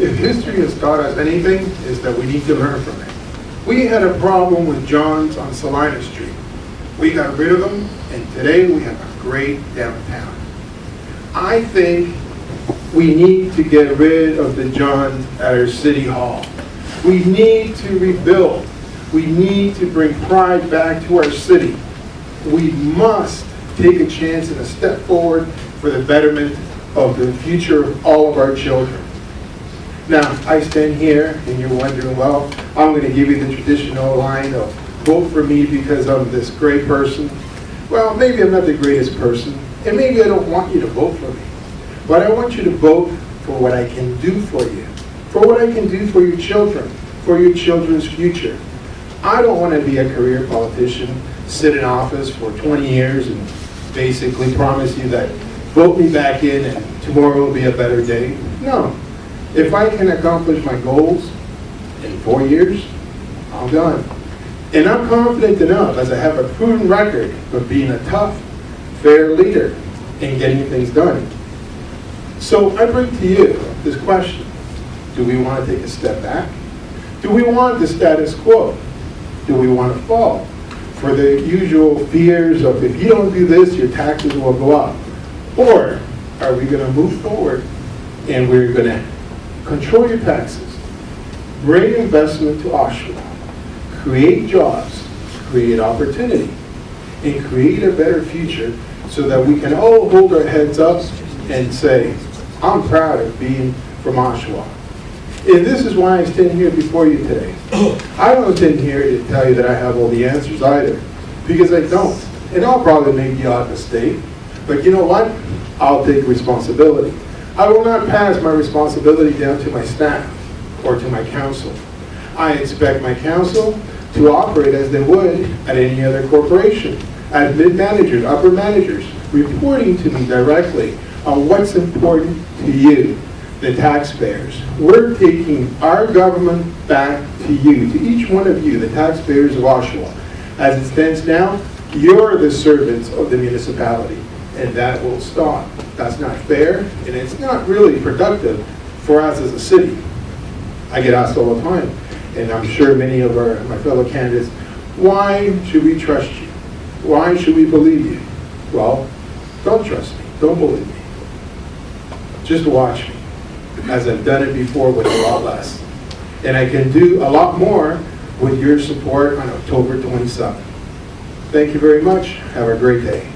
If history has taught us anything, is that we need to learn from it. We had a problem with John's on Celina Street. We got rid of them, and today we have a great downtown. I think we need to get rid of the Johns at our city hall. We need to rebuild. We need to bring pride back to our city. We must take a chance and a step forward for the betterment of the future of all of our children. Now, I stand here and you're wondering, well, I'm going to give you the traditional line of vote for me because I'm this great person. Well, maybe I'm not the greatest person, and maybe I don't want you to vote for me. But I want you to vote for what I can do for you, for what I can do for your children, for your children's future. I don't want to be a career politician, sit in office for 20 years and basically promise you that vote me back in and tomorrow will be a better day. No. If I can accomplish my goals in four years, I'm done. And I'm confident enough, as I have a proven record of being a tough, fair leader and getting things done. So I bring to you this question. Do we want to take a step back? Do we want the status quo? Do we want to fall for the usual fears of if you don't do this, your taxes will go up? Or are we going to move forward and we're going to control your taxes, bring investment to Oshawa, create jobs, create opportunity, and create a better future so that we can all hold our heads up and say, I'm proud of being from Oshawa. And this is why I stand here before you today. I don't stand here to tell you that I have all the answers either, because I don't. And I'll probably make the odd mistake, but you know what? I'll take responsibility. I will not pass my responsibility down to my staff or to my council. I expect my council to operate as they would at any other corporation, as mid-managers, upper managers, reporting to me directly on what's important to you, the taxpayers. We're taking our government back to you, to each one of you, the taxpayers of Oshawa. As it stands now, you're the servants of the municipality, and that will stop. That's not fair, and it's not really productive for us as a city. I get asked all the time, and I'm sure many of our, my fellow candidates, why should we trust you? Why should we believe you? Well, don't trust me, don't believe me. Just watch me, as I've done it before with a lot less. And I can do a lot more with your support on October 27th. Thank you very much. Have a great day.